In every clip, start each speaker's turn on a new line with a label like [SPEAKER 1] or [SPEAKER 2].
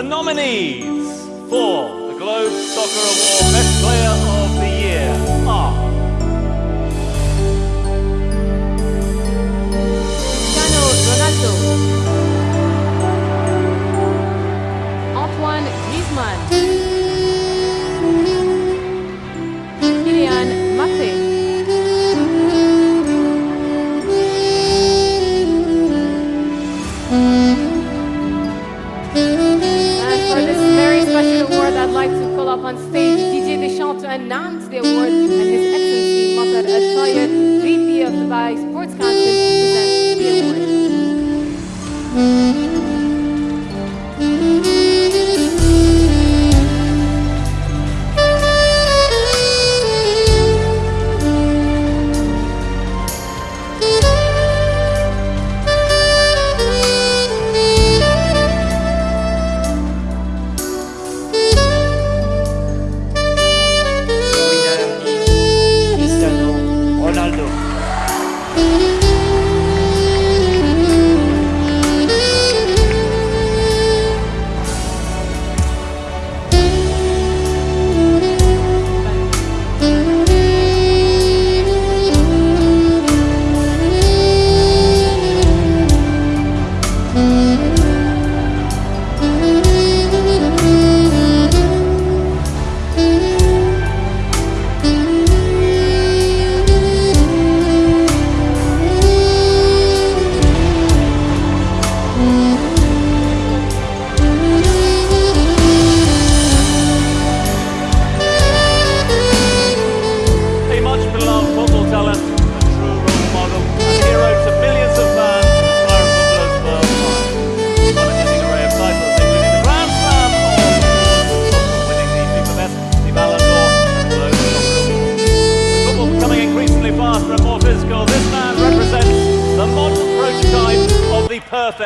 [SPEAKER 1] The nominees for the Globe Soccer Award
[SPEAKER 2] award and His Excellency Matar Al VP of Dubai Sports Council, to present the award.
[SPEAKER 3] Ronaldo.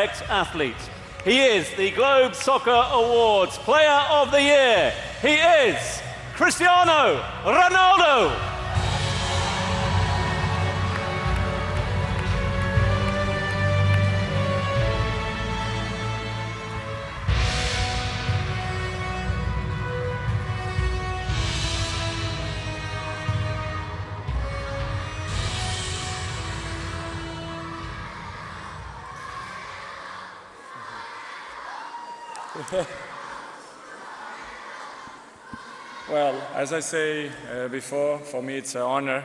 [SPEAKER 1] Perfect athlete. He is the Globe Soccer Awards Player of the Year. He is Cristiano Ronaldo.
[SPEAKER 4] Well, as I say uh, before, for me it's an honor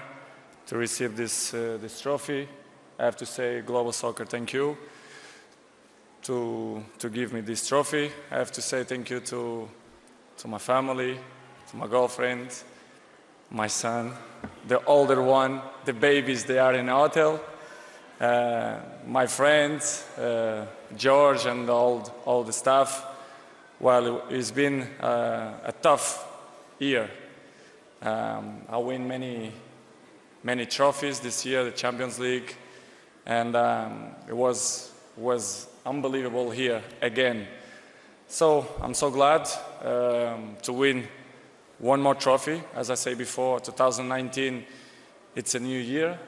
[SPEAKER 4] to receive this, uh, this trophy. I have to say, Global Soccer, thank you to, to give me this trophy. I have to say thank you to, to my family, to my girlfriend, my son, the older one, the babies, they are in hotel, uh, my friends, uh, George and all, all the staff. Well, it's been uh, a tough year. Um, I win many, many trophies this year, the Champions League, and um, it was, was unbelievable here again. So I'm so glad um, to win one more trophy. As I say before, 2019, it's a new year.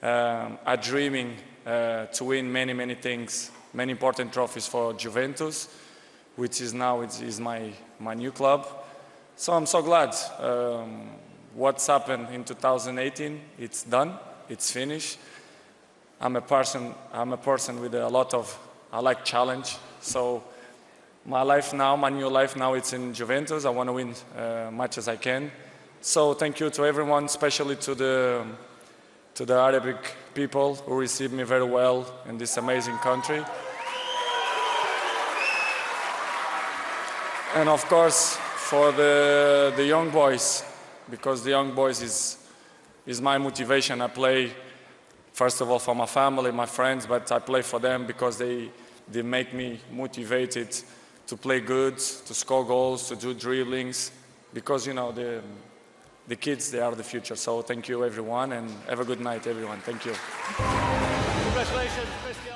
[SPEAKER 4] Um, I'm dreaming uh, to win many, many things, many important trophies for Juventus, which is now is my, my new club. So I'm so glad. Um, what's happened in 2018, it's done, it's finished. I'm a person, I'm a person with a lot of, I like challenge. So my life now, my new life now, it's in Juventus. I want to win uh, much as I can. So thank you to everyone, especially to the, to the Arabic people who received me very well in this amazing country. And of course, for the, the young boys, because the young boys is, is my motivation. I play, first of all, for my family, my friends, but I play for them because they, they make me motivated to play good, to score goals, to do dribblings, because, you know, the, the kids, they are the future. So thank you, everyone, and have a good night, everyone. Thank you.
[SPEAKER 1] Congratulations.